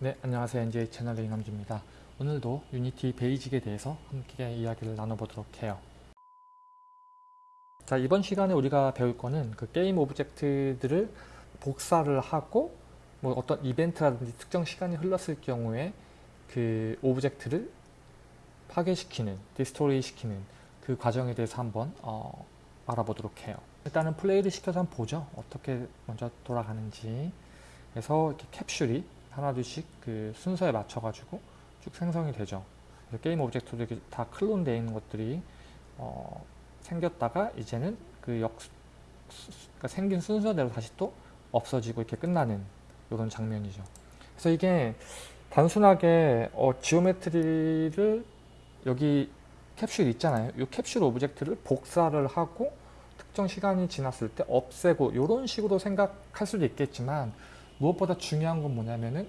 네, 안녕하세요. NJ 채널의 이남주입니다. 오늘도 Unity Basic에 대해서 함께 이야기를 나눠보도록 해요. 자, 이번 시간에 우리가 배울 거는 그 게임 object들을 복사를 하고 뭐 어떤 이벤트라든지 특정 시간이 흘렀을 경우에 그 object를 파괴시키는, destroy 시키는 그 과정에 대해서 한번 어, 알아보도록 해요. 일단은 플레이를 시켜서 한번 보죠. 어떻게 먼저 돌아가는지. 그래서 이렇게 캡슐이 하나둘씩 그 순서에 맞춰가지고 쭉 생성이 되죠. 게임 object도 이렇게 다 클론 되어 있는 것들이 어, 생겼다가 이제는 그 역, 그러니까 생긴 순서대로 다시 또 없어지고 이렇게 끝나는 이런 장면이죠. 그래서 이게 단순하게 어, geometry를 여기 캡슐 있잖아요. 이 캡슐 object를 복사를 하고 특정 시간이 지났을 때 없애고 이런 식으로 생각할 수도 있겠지만 무엇보다 중요한 건 뭐냐면은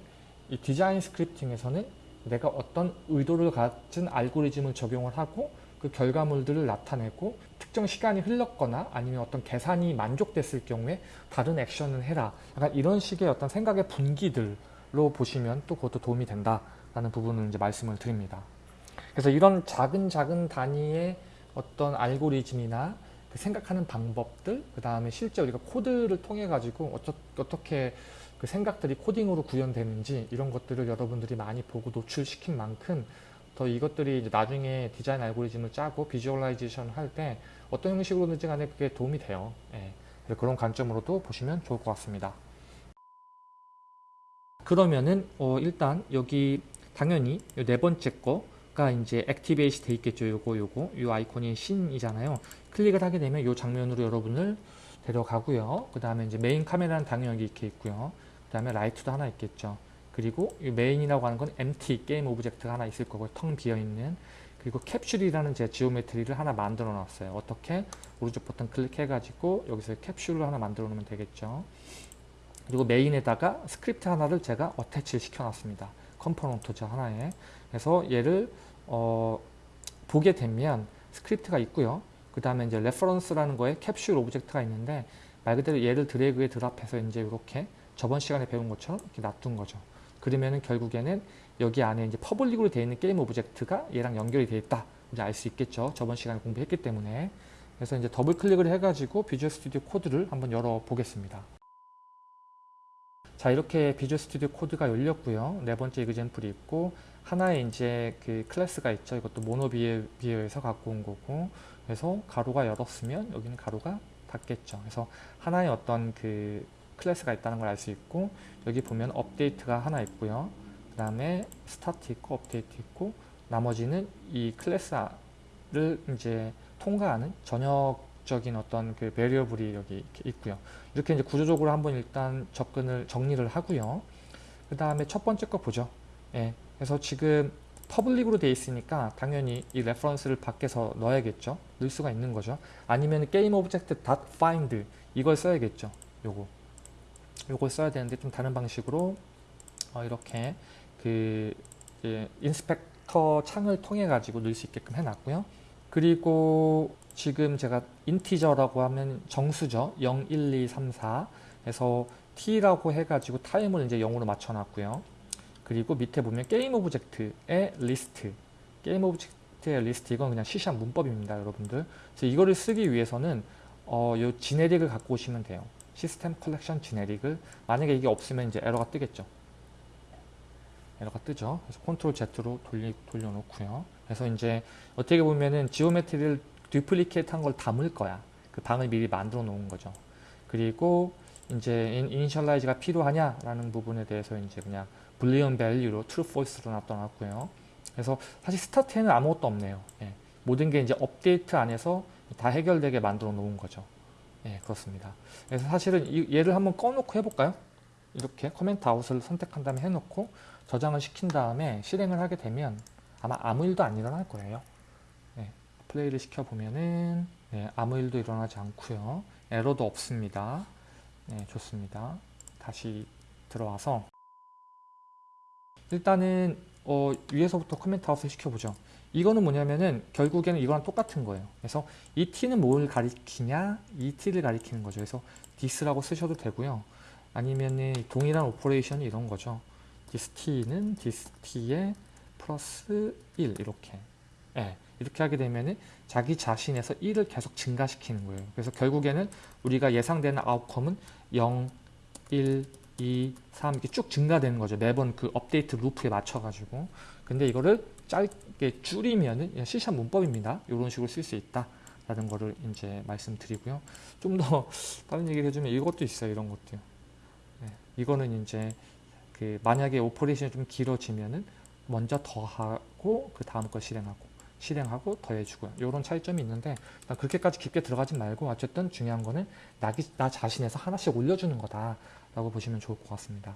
이 디자인 스크립팅에서는 내가 어떤 의도를 가진 알고리즘을 적용을 하고 그 결과물들을 나타내고 특정 시간이 흘렀거나 아니면 어떤 계산이 만족됐을 경우에 다른 액션을 해라. 약간 이런 식의 어떤 생각의 분기들로 보시면 또 그것도 도움이 된다라는 부분을 이제 말씀을 드립니다. 그래서 이런 작은 작은 단위의 어떤 알고리즘이나 그 생각하는 방법들, 그 다음에 실제 우리가 코드를 통해 가지고 어쩌, 어떻게 그 생각들이 코딩으로 구현되는지 이런 것들을 여러분들이 많이 보고 노출시킨 만큼 더 이것들이 나중에 디자인 알고리즘을 짜고 visualization 할 때 어떤 형식으로든지 간에 그게 도움이 돼요. 예. 그런 관점으로도 보시면 좋을 것 같습니다. 그러면은 어 일단 여기 당연히 네 번째 거가 이제 activate 돼 있겠죠. 요거 요거 요 아이콘이 scene이잖아요. 클릭을 하게 되면 요 장면으로 여러분을 데려가고요. 그 다음에 이제 메인 카메라는 당연히 이렇게 있고요. 그 다음에 라이트도 하나 있겠죠. 그리고 이 메인이라고 하는 건 empty 게임 object가 하나 있을 거고 텅 비어있는 그리고 캡슐이라는 제 geometry를 하나 만들어 놨어요. 어떻게? 오른쪽 버튼 클릭해 가지고 여기서 캡슐을 하나 만들어 놓으면 되겠죠. 그리고 메인에다가 스크립트 하나를 제가 attach를 시켜 놨습니다. component죠 하나에. 그래서 얘를 어, 보게 되면 스크립트가 있고요. 그 다음에 이제 reference라는 거에 캡슐 object가 있는데 말 그대로 얘를 drag and drop해서 이제 이렇게 저번 시간에 배운 것처럼 이렇게 놔둔 거죠. 그러면은 결국에는 여기 안에 이제 public으로 되어 있는 게임 오브젝트가 얘랑 연결이 되어 있다. 이제 알 수 있겠죠. 저번 시간에 공부했기 때문에. 그래서 이제 더블 클릭을 해가지고 Visual Studio Code를 한번 열어 보겠습니다. 자 이렇게 Visual Studio Code가 열렸고요. 네 번째 example이 있고 하나의 이제 그 클래스가 있죠. 이것도 MonoBehaviour에서 갖고 온 거고 그래서 가로가 열었으면 여기는 가로가 닫겠죠. 그래서 하나의 어떤 그 클래스가 있다는 걸 알 수 있고 여기 보면 업데이트가 하나 있고요. 그 다음에 스타트 있고 업데이트 있고 나머지는 이 클래스를 이제 통과하는 전역적인 어떤 그 variable이 여기 있고요. 이렇게 이제 구조적으로 한번 일단 접근을 정리를 하고요. 그 다음에 첫 번째 거 보죠. 예. 그래서 지금 public으로 되어 있으니까 당연히 이 reference를 밖에서 넣어야겠죠. 넣을 수가 있는 거죠. 아니면 게임 object find 이걸 써야겠죠. 요거. 요걸 써야 되는데 좀 다른 방식으로 어 이렇게 그 inspector 창을 통해 가지고 넣을 수 있게끔 해놨고요. 그리고 지금 제가 integer라고 하면 정수죠. 0, 1, 2, 3, 4 해서 t라고 해가지고 타임을 이제 0으로 맞춰놨고요. 그리고 밑에 보면 게임 object의 리스트 게임 object의 리스트 이건 그냥 시시한 문법입니다. 여러분들. 그래서 이거를 쓰기 위해서는 어, 요 generic을 갖고 오시면 돼요. System Collection Generic을 만약에 이게 없으면 이제 에러가 뜨겠죠. 에러가 뜨죠. 그래서 컨트롤 Z로 돌리, 돌려놓고요. 그래서 이제 어떻게 보면은 geometry를 duplicate 한 걸 담을 거야. 그 방을 미리 만들어 놓은 거죠. 그리고 이제 initialize가 필요하냐라는 부분에 대해서 이제 그냥 Boolean value로 true, false로 놔둬놨고요. 그래서 사실 스타트에는 아무것도 없네요. 예. 모든 게 이제 업데이트 안에서 다 해결되게 만들어 놓은 거죠. 예, 그렇습니다. 그래서 사실은 이, 얘를 한번 꺼놓고 해볼까요? 이렇게 comment out을 선택한 다음에 해놓고 저장을 시킨 다음에 실행을 하게 되면 아마 아무 일도 안 일어날 거예요. 예, 플레이를 시켜보면은 예, 아무 일도 일어나지 않고요. 에러도 없습니다. 네, 좋습니다. 다시 들어와서 일단은 어, 위에서부터 comment out을 시켜보죠. 이거는 뭐냐면은 결국에는 이거랑 똑같은 거예요. 그래서 이 t는 뭘 가리키냐? 이 t를 가리키는 거죠. 그래서 this라고 쓰셔도 되고요. 아니면은 동일한 operation이 이런 거죠. this t는 this t에 플러스 1 이렇게 예, 이렇게 하게 되면은 자기 자신에서 1을 계속 증가시키는 거예요. 그래서 결국에는 우리가 예상되는 outcome은 0, 1, 2, 3 이렇게 쭉 증가되는 거죠. 매번 그 업데이트 루프에 맞춰가지고. 근데 이거를 짧게 줄이면은 C샵 문법입니다. 이런 식으로 쓸 수 있다. 라는 거를 이제 말씀드리고요. 좀 더 다른 얘기를 해주면 이것도 있어요. 이런 것도요. 네, 이거는 이제 그 만약에 operation이 좀 길어지면은 먼저 더하고 그 다음 걸 실행하고 실행하고 더해주고요. 이런 차이점이 있는데 그렇게까지 깊게 들어가지 말고 어쨌든 중요한 거는 나기, 나 자신에서 하나씩 올려주는 거다라고 보시면 좋을 것 같습니다.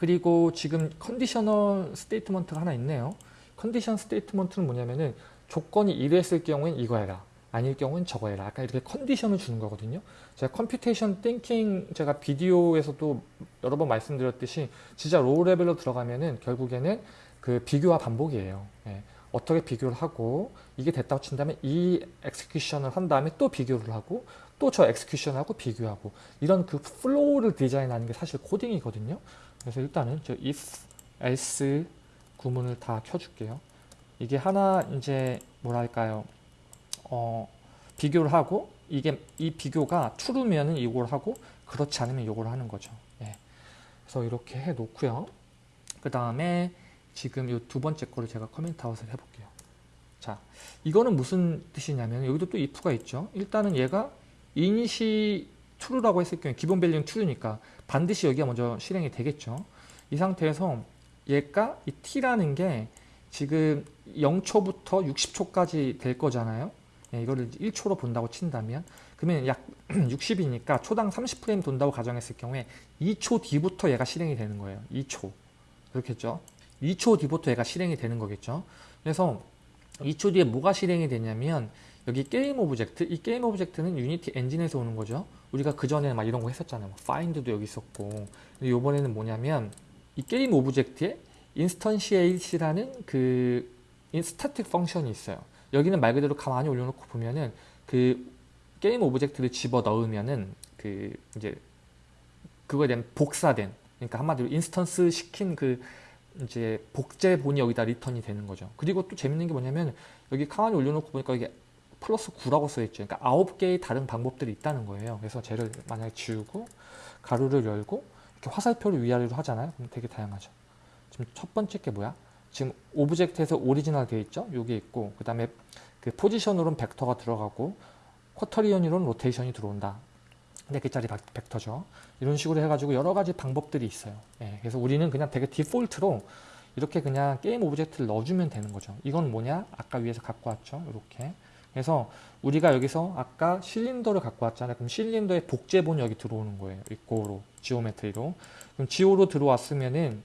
그리고 지금 conditional statement가 하나 있네요. condition statement는 뭐냐면은 조건이 이랬을 경우엔 이거 해라. 아닐 경우엔 저거 해라. 약간 이렇게 condition을 주는 거거든요. 제가 computation thinking 제가 비디오에서도 여러 번 말씀드렸듯이 진짜 low level로 들어가면은 결국에는 그 비교와 반복이에요. 예. 어떻게 비교를 하고 이게 됐다고 친다면 이 execution을 한 다음에 또 비교를 하고 또 저 execution하고 비교하고 이런 그 flow를 디자인하는 게 사실 코딩이거든요. 그래서 일단은 저 if, else 구문을 다 켜줄게요. 이게 하나 이제 뭐랄까요 어, 비교를 하고 이게 이 비교가 true면은 이걸 하고 그렇지 않으면 이걸 하는 거죠. 예. 그래서 이렇게 해 놓고요. 그 다음에 지금 이 두 번째 거를 제가 comment out을 해볼게요. 자, 이거는 무슨 뜻이냐면 여기도 또 if가 있죠. 일단은 얘가 init이 true라고 했을 경우에 기본 밸류는 true니까 반드시 여기가 먼저 실행이 되겠죠. 이 상태에서 얘가 이 t라는 게 지금 0초부터 60초까지 될 거잖아요. 예, 이거를 1초로 본다고 친다면 그러면 약 60이니까 초당 30프레임 돈다고 가정했을 경우에 2초 뒤부터 얘가 실행이 되는 거예요. 2초. 그렇겠죠? 2초 뒤부터 얘가 실행이 되는 거겠죠. 그래서 2초 뒤에 뭐가 실행이 되냐면 여기 game object, 이 game object는 유니티 엔진에서 오는 거죠. 우리가 그전에 막 이런 거 했었잖아요. 뭐 find도 여기 있었고. 근데 이번에는 뭐냐면 이 game object에 instantiate라는 그 static function이 있어요. 여기는 말 그대로 가만히 올려놓고 보면은 그 game object를 집어 넣으면은 그 이제 그거에 대한 복사된 그러니까 한마디로 instance 시킨 그 이제 복제본이 여기다 return이 되는 거죠. 그리고 또 재밌는 게 뭐냐면 여기 가만히 올려놓고 보니까 이게 플러스 9라고 써있죠. 그러니까 9개의 다른 방법들이 있다는 거예요. 그래서 쟤를 만약에 지우고 괄호를 열고 이렇게 화살표를 위아래로 하잖아요. 그럼 되게 다양하죠. 지금 첫 번째 게 뭐야? 지금 object에서 original 되어 있죠? 여기 있고 그 다음에 그 position으로는 벡터가 들어가고 quaternion으로는 rotation이 들어온다. 4개짜리 벡터죠. 이런 식으로 해가지고 여러 가지 방법들이 있어요. 예, 그래서 우리는 그냥 되게 default로 이렇게 그냥 game object를 넣어주면 되는 거죠. 이건 뭐냐? 아까 위에서 갖고 왔죠. 이렇게. 그래서 우리가 여기서 아까 실린더를 갖고 왔잖아요. 그럼 실린더의 복제본이 여기 들어오는 거예요. 이 geo로, geometry로. 그럼 지오로 들어왔으면은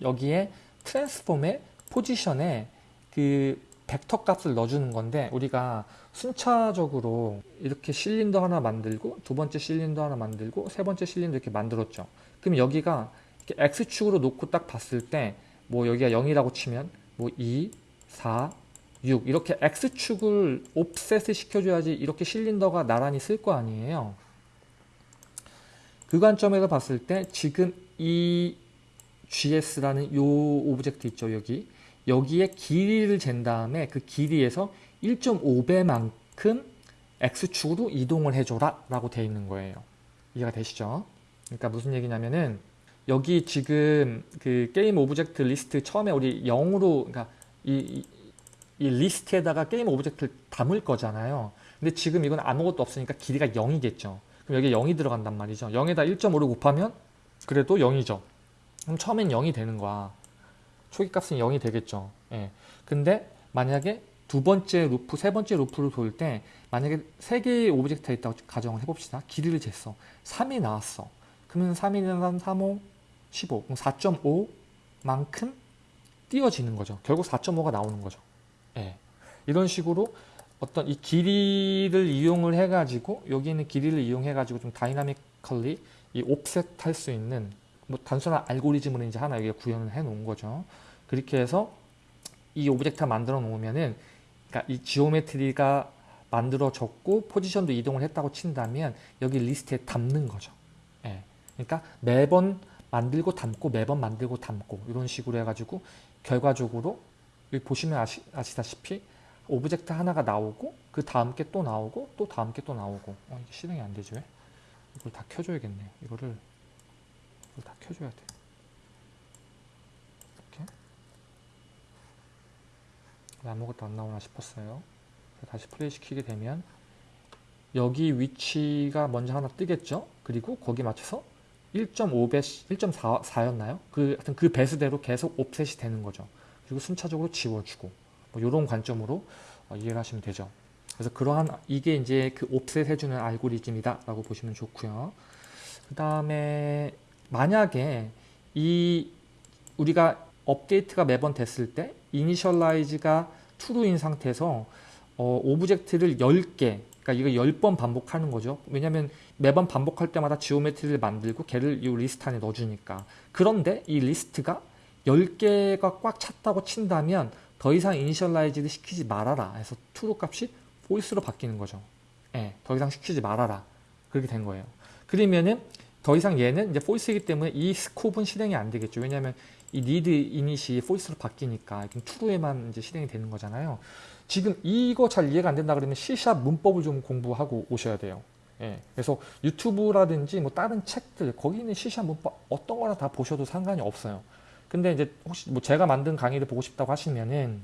여기에 transform의 position에 그 벡터 값을 넣어주는 건데 우리가 순차적으로 이렇게 실린더 하나 만들고 두 번째 실린더 하나 만들고 세 번째 실린더 이렇게 만들었죠. 그럼 여기가 이렇게 X축으로 놓고 딱 봤을 때 뭐 여기가 0이라고 치면 뭐 2, 4, 6 이렇게 X축을 offset을 시켜줘야지 이렇게 실린더가 나란히 설 거 아니에요. 그 관점에서 봤을 때 지금 이 GS라는 요 object 있죠 여기 여기에 길이를 잰 다음에 그 길이에서 1.5배만큼 X축으로 이동을 해줘라 라고 되어 있는 거예요 이해가 되시죠? 그러니까 무슨 얘기냐면은 여기 지금 그 game object 리스트 처음에 우리 0으로 그러니까 이, 이, 이 리스트에다가 game object를 담을 거잖아요 근데 지금 이건 아무것도 없으니까 길이가 0이겠죠 그럼 여기 0이 들어간단 말이죠 0에다 1.5를 곱하면 그래도 0이죠 그럼 처음엔 0이 되는 거야. 초기값은 0이 되겠죠. 예. 근데 만약에 두 번째 loop, 세 번째 loop를 돌 때 만약에 세 개의 object가 있다고 가정을 해봅시다. 길이를 쟀어. 3이 나왔어. 그러면 3 1은 3, 3 5 15. 그럼 4.5만큼 띄어지는 거죠. 결국 4.5가 나오는 거죠. 예. 이런 식으로 어떤 이 길이를 이용을 해가지고 여기 있는 길이를 이용해가지고 좀 dynamically 이 offset 할 수 있는 뭐 단순한 알고리즘으로 이제 하나 여기에 구현을 해 놓은 거죠. 그렇게 해서 이 object 만들어 놓으면은 그러니까 이 geometry가 만들어졌고 position도 이동을 했다고 친다면 여기 리스트에 담는 거죠. 예. 그러니까 매번 만들고 담고 매번 만들고 담고 이런 식으로 해가지고 결과적으로 여기 보시면 아시, 아시다시피 object 하나가 나오고 그 다음 게 또 나오고 또 다음 게 또 나오고 어, 이게 실행이 안 되지 왜? 이걸 다 켜줘야겠네 이거를 이걸 다 켜줘야 돼 이렇게 왜 아무것도 안 나오나 싶었어요 다시 플레이 시키게 되면 여기 위치가 먼저 하나 뜨겠죠 그리고 거기 맞춰서 1.5배, 1.4였나요? 그, 하여튼 그 배수대로 계속 옵셋이 되는 거죠. 그리고 순차적으로 지워주고, 뭐, 이런 관점으로 어, 이해를 하시면 되죠. 그래서 그러한, 이게 이제 그 옵셋 해주는 알고리즘이다 라고 보시면 좋고요. 그 다음에, 만약에 이, 우리가 업데이트가 매번 됐을 때, initialize가 true인 상태에서, 어, object를 10개, 그러니까 이거 10번 반복하는 거죠. 왜냐면 매번 반복할 때마다 geometry를 만들고 걔를 이 리스트 안에 넣어주니까. 그런데 이 리스트가 10개가 꽉 찼다고 친다면 더 이상 initialize를 시키지 말아라 해서 true 값이 false로 바뀌는 거죠. 예, 더 이상 시키지 말아라. 그렇게 된 거예요. 그러면은 더 이상 얘는 이제 false이기 때문에 이 스코프는 실행이 안 되겠죠. 왜냐하면 이 need init이 false로 바뀌니까 true에만 이제 실행이 되는 거잖아요. 지금 이거 잘 이해가 안 된다 그러면 C샵 문법을 좀 공부하고 오셔야 돼요. 예, 그래서 유튜브라든지 뭐 다른 책들 거기 있는 C샵 문법 어떤 거나 다 보셔도 상관이 없어요. 근데 이제 혹시 뭐 제가 만든 강의를 보고 싶다고 하시면은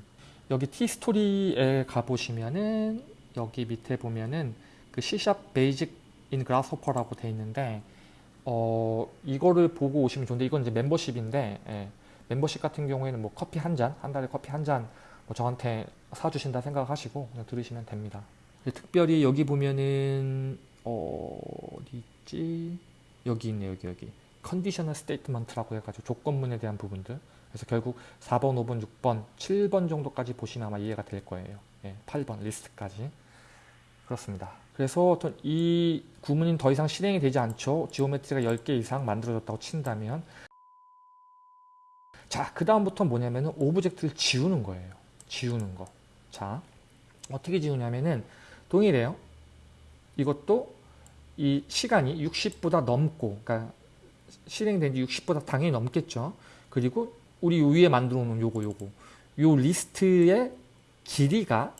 여기 T스토리에 가보시면은 여기 밑에 보면은 그 C샵 베이직 인 그라스호퍼라고 돼 있는데 어 이거를 보고 오시면 좋은데 이건 이제 멤버십인데 예, 멤버십 같은 경우에는 뭐 커피 한 잔, 한 달에 커피 한 잔 뭐 저한테 사주신다 생각하시고 그냥 들으시면 됩니다. 특별히 여기 보면은 어, 어디 있지? 여기 있네 여기 여기 conditional statement라고 해가지고 조건문에 대한 부분들 그래서 결국 4번, 5번, 6번, 7번 정도까지 보시면 아마 이해가 될 거예요. 예, 8번 리스트까지 그렇습니다. 그래서 어떤 이 구문이 더 이상 실행이 되지 않죠. geometry가 10개 이상 만들어졌다고 친다면 자, 그 다음부터 뭐냐면은 object를 지우는 거예요. 지우는 거. 자, 어떻게 지우냐면은 동일해요. 이것도 이 시간이 60보다 넘고, 그러니까 실행된 지 60보다 당연히 넘겠죠. 그리고 우리 위에 만들어 놓은 요거 요거 요 리스트의 길이가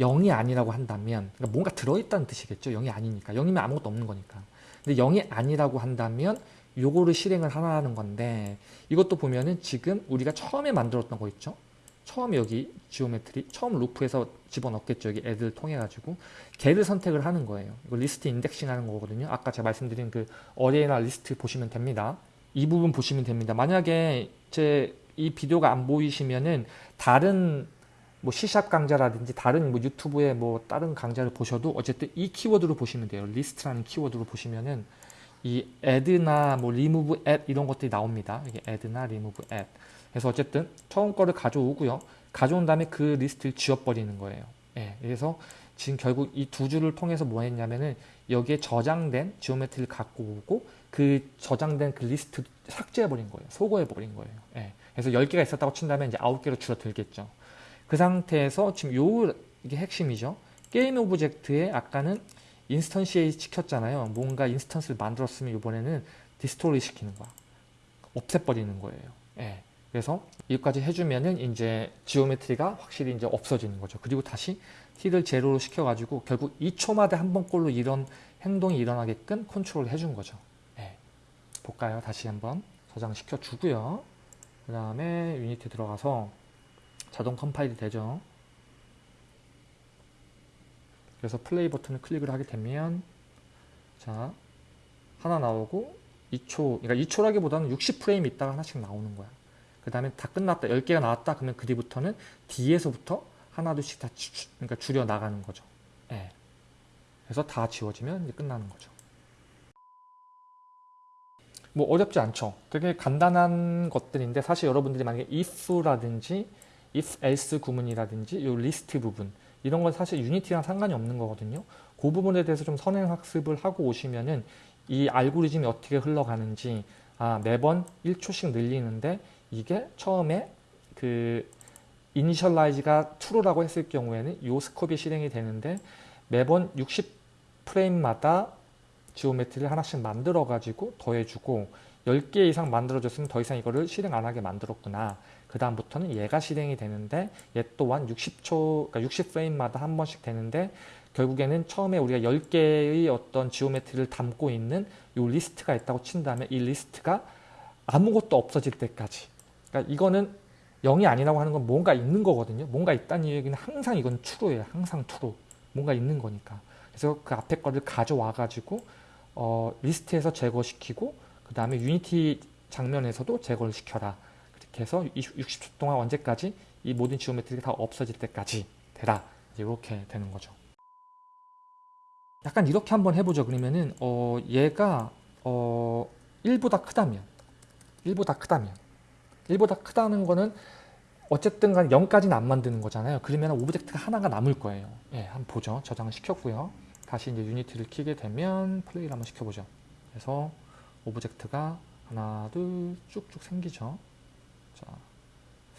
0이 아니라고 한다면 그러니까 뭔가 들어있다는 뜻이겠죠. 0이 아니니까. 0이면 아무것도 없는 거니까. 근데 0이 아니라고 한다면 요거를 실행을 하라는 건데 이것도 보면은 지금 우리가 처음에 만들었던 거 있죠. 처음 여기 geometry 처음 루프에서 집어넣겠죠. 여기 애들 통해 가지고 걔를 선택을 하는 거예요. 이거 리스트 indexing 하는 거거든요. 아까 제가 말씀드린 그 array나 리스트 보시면 됩니다. 이 부분 보시면 됩니다. 만약에 제 이 비디오가 안 보이시면은 다른 뭐 C샵 강좌라든지 다른 뭐 유튜브에 뭐 다른 강좌를 보셔도 어쨌든 이 키워드로 보시면 돼요. 리스트라는 키워드로 보시면은 이 add나 뭐 remove add 이런 것들이 나옵니다. 이게 add나 remove add. 그래서 어쨌든 처음 거를 가져오고요. 가져온 다음에 그 리스트를 지워버리는 거예요. 예, 그래서 지금 결국 이 두 줄을 통해서 뭐 했냐면은 여기에 저장된 geometry를 갖고 오고 그 저장된 그 리스트 삭제해버린 거예요. 소거해버린 거예요. 예, 그래서 10개가 있었다고 친다면 이제 9개로 줄어들겠죠. 그 상태에서 지금 요 이게 핵심이죠. game object에 아까는 instantiate 시켰잖아요. 뭔가 instance를 만들었으면 이번에는 destroy 시키는 거야. 없애버리는 거예요. 예. 그래서 여기까지 해주면은 이제 geometry가 확실히 이제 없어지는 거죠. 그리고 다시 t를 제로로 시켜가지고 결국 2초마다 한 번꼴로 이런 행동이 일어나게끔 컨트롤 해준 거죠. 예. 볼까요? 다시 한번 저장시켜 주고요. 그 다음에 유니티 들어가서 자동 컴파일이 되죠. 그래서 플레이 버튼을 클릭을 하게 되면 자 하나 나오고 2초 그러니까 2초라기보다는 60프레임 있다가 하나씩 나오는 거야. 그 다음에 다 끝났다 10개가 나왔다 그러면 그 뒤부터는 뒤에서부터 하나 둘씩 다 주, 그러니까 줄여 나가는 거죠. 예. 그래서 다 지워지면 이제 끝나는 거죠. 뭐 어렵지 않죠. 되게 간단한 것들인데 사실 여러분들이 만약에 if라든지 if else 구문이라든지 요 리스트 부분 이런 건 사실 유니티랑 상관이 없는 거거든요. 그 부분에 대해서 좀 선행 학습을 하고 오시면은 이 알고리즘이 어떻게 흘러가는지 아 매번 1초씩 늘리는데 이게 처음에 그 initialize가 true라고 했을 경우에는 요 scope이 실행이 되는데 매번 60 프레임마다 geometry를 하나씩 만들어 가지고 더해주고 10개 이상 만들어줬으면 더 이상 이거를 실행 안 하게 만들었구나. 그 다음부터는 얘가 실행이 되는데 얘 또한 60초, 그러니까 60프레임마다 한 번씩 되는데 결국에는 처음에 우리가 10개의 어떤 geometry를 담고 있는 이 리스트가 있다고 친 다음에 이 리스트가 아무것도 없어질 때까지 그러니까 이거는 0이 아니라고 하는 건 뭔가 있는 거거든요. 뭔가 있다는 얘기는 항상 이건 true예요. 항상 true. 뭔가 있는 거니까. 그래서 그 앞에 거를 가져와 가지고 어, 리스트에서 제거시키고 그 다음에 유니티 장면에서도 제거를 시켜라. 그렇게 해서 60초 동안 언제까지 이 모든 geometry가 다 없어질 때까지 되라. 이렇게 되는 거죠. 약간 이렇게 한번 해보죠. 그러면은 어, 얘가 어, 1보다 크다면 1보다 크다면 1보다 크다는 거는 어쨌든 간 0까지는 안 만드는 거잖아요. 그러면 object가 하나가 남을 거예요. 예, 한번 보죠. 저장을 시켰고요. 다시 이제 유니티를 키게 되면 플레이를 한번 시켜보죠. 그래서 object가 하나, 둘 쭉쭉 생기죠. 자,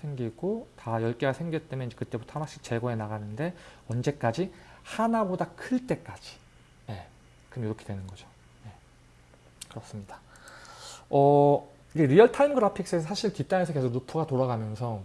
생기고 다 10개가 생겼다면 이제 그때부터 하나씩 제거해 나가는데 언제까지? 하나보다 클 때까지. 예, 그럼 이렇게 되는 거죠. 예, 그렇습니다. 어, 이게 real-time graphics에서 사실 뒷단에서 계속 루프가 돌아가면서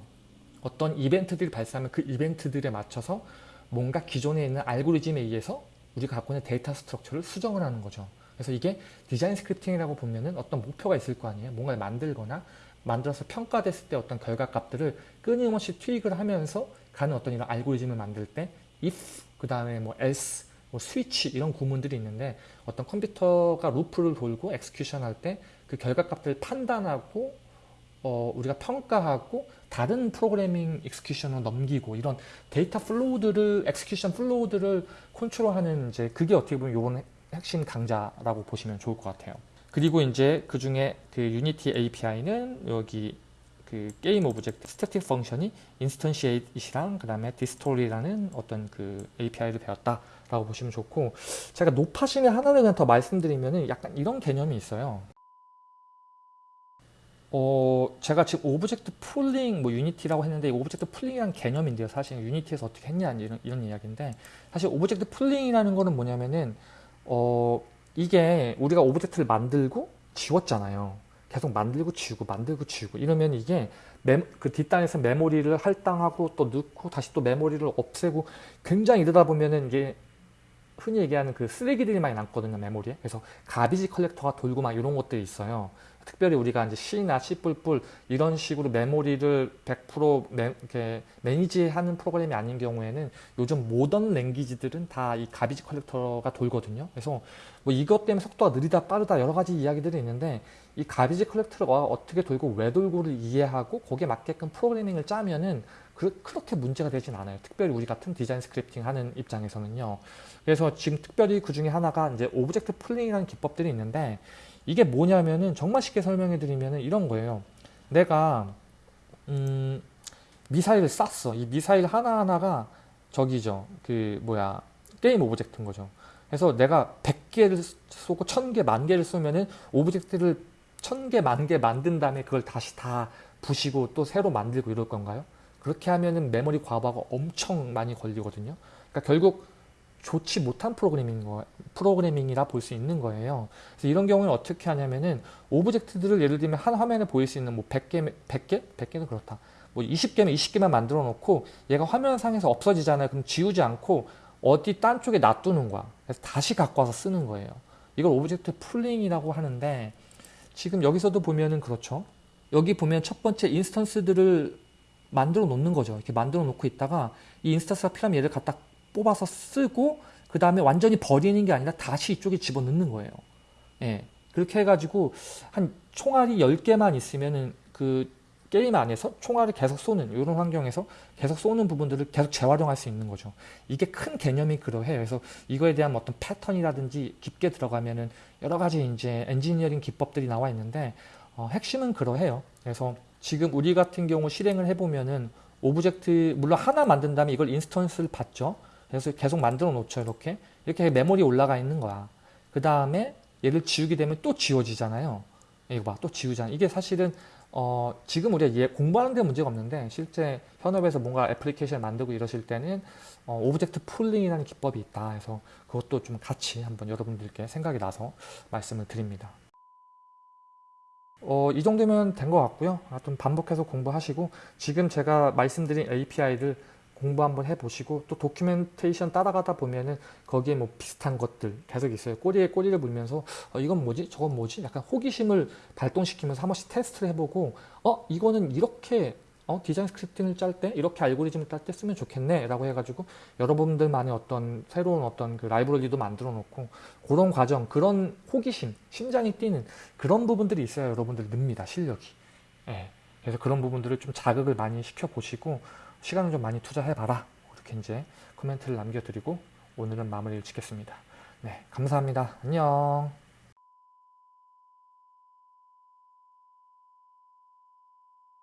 어떤 이벤트들이 발생하면 그 이벤트들에 맞춰서 뭔가 기존에 있는 알고리즘에 의해서 우리가 갖고 있는 data structure를 수정을 하는 거죠. 그래서 이게 design scripting이라고 보면은 어떤 목표가 있을 거 아니에요. 뭔가를 만들거나 만들어서 평가됐을 때 어떤 결과값들을 끊임없이 tweak을 하면서 가는 어떤 이런 알고리즘을 만들 때 if 그 다음에 뭐 else 뭐 스위치 이런 구문들이 있는데 어떤 컴퓨터가 루프를 돌고 execution 할 때 그 결과값들을 판단하고 어, 우리가 평가하고 다른 프로그래밍 execution으로 넘기고 이런 data flow들을 execution flow들을 컨트롤하는 이제 그게 어떻게 보면 요번 핵심 강좌라고 보시면 좋을 것 같아요. 그리고 이제 그 중에 그 유니티 API는 여기 그 game object static function이 instantiate랑 그 다음에 destroy라는 어떤 그 API를 배웠다라고 보시면 좋고 제가 노파심에 하나를 그냥 더 말씀드리면은 약간 이런 개념이 있어요. 어, 제가 지금 object pooling, 뭐 유니티라고 했는데 object pooling이란 개념인데요. 사실 유니티에서 어떻게 했냐 이런, 이런 이야기인데 사실 object pooling이라는 거는 뭐냐면은 어, 이게 우리가 object를 만들고 지웠잖아요. 계속 만들고 지우고 만들고 지우고 이러면 이게 메, 그 뒷단에서 메모리를 할당하고 또 넣고 다시 또 메모리를 없애고 굉장히 이러다 보면은 이게 흔히 얘기하는 그 쓰레기들이 많이 남거든요 메모리에 그래서 garbage collector가 돌고 막 이런 것들이 있어요 특별히 우리가 이제 C나 C++ 이런 식으로 메모리를 100% 매, 이렇게 manage하는 프로그램이 아닌 경우에는 요즘 modern language들은 다 이 garbage collector가 돌거든요. 그래서 뭐 이것 때문에 속도가 느리다 빠르다 여러 가지 이야기들이 있는데 이 garbage collector가 어떻게 돌고 왜 돌고를 이해하고 거기에 맞게끔 프로그래밍을 짜면은 그, 그렇게 문제가 되진 않아요. 특별히 우리 같은 디자인 scripting 하는 입장에서는요. 그래서 지금 특별히 그 중에 하나가 이제 object pooling이라는 기법들이 있는데 이게 뭐냐면은 정말 쉽게 설명해 드리면은 이런 거예요. 내가 음, 미사일을 쐈어. 이 미사일 하나하나가 저기죠. 그 뭐야 게임 object인 거죠. 그래서 내가 100개를 쏘고 1000개, 만 개를 쏘면은 object를 1000개, 만 개 만든 다음에 그걸 다시 다 부시고 또 새로 만들고 이럴 건가요? 그렇게 하면은 메모리 과부하가 엄청 많이 걸리거든요. 그러니까 결국 좋지 못한 프로그래밍 거, 프로그래밍이라 볼 수 있는 거예요. 그래서 이런 경우는 어떻게 하냐면은 object들을 예를 들면 한 화면에 보일 수 있는 뭐 100개, 100개? 100개는 그렇다. 뭐 20개면 20개만 만들어 놓고 얘가 화면상에서 없어지잖아요. 그럼 지우지 않고 어디 딴 쪽에 놔두는 거야. 그래서 다시 갖고 와서 쓰는 거예요. 이걸 object pooling이라고 하는데 지금 여기서도 보면은 그렇죠. 여기 보면 첫 번째 instance들을 만들어 놓는 거죠. 이렇게 만들어 놓고 있다가 이 instance가 필요하면 얘를 갖다 뽑아서 쓰고 그 다음에 완전히 버리는 게 아니라 다시 이쪽에 집어넣는 거예요. 예. 그렇게 해가지고 한 총알이 10개만 있으면은 그 게임 안에서 총알을 계속 쏘는 이런 환경에서 계속 쏘는 부분들을 계속 재활용할 수 있는 거죠. 이게 큰 개념이 그러해요. 그래서 이거에 대한 어떤 패턴이라든지 깊게 들어가면은 여러 가지 이제 엔지니어링 기법들이 나와 있는데 어, 핵심은 그러해요. 그래서 지금 우리 같은 경우 실행을 해보면은 object 물론 하나 만든 다음에 이걸 instance를 받죠. 그래서 계속 만들어 놓죠. 이렇게. 이렇게 메모리 올라가 있는 거야. 그 다음에 얘를 지우게 되면 또 지워지잖아요. 이거 봐. 또 지우잖아. 이게 사실은 어, 지금 우리가 얘 공부하는 데 문제가 없는데 실제 현업에서 뭔가 애플리케이션 만들고 이러실 때는 어, object pooling이라는 기법이 있다. 해서 그것도 좀 같이 한번 여러분들께 생각이 나서 말씀을 드립니다. 어, 이 정도면 된 것 같고요. 하여튼 반복해서 공부하시고 지금 제가 말씀드린 API를 공부 한번 해보시고 또 도큐멘테이션 따라가다 보면은 거기에 뭐 비슷한 것들 계속 있어요. 꼬리에 꼬리를 물면서 어, 이건 뭐지? 저건 뭐지? 약간 호기심을 발동시키면서 한 번씩 테스트를 해보고 어 이거는 이렇게 어, 디자인 스크립팅을 짤 때 이렇게 알고리즘을 짤 때 쓰면 좋겠네 라고 해가지고 여러분들만의 어떤 새로운 어떤 그 라이브러리도 만들어 놓고 그런 과정 그런 호기심 심장이 뛰는 그런 부분들이 있어야 여러분들 늡니다 실력이 예. 그래서 그런 부분들을 좀 자극을 많이 시켜 보시고 시간을 좀 많이 투자해 봐라. 이렇게 이제 코멘트를 남겨드리고 오늘은 마무리를 짓겠습니다. 네 감사합니다. 안녕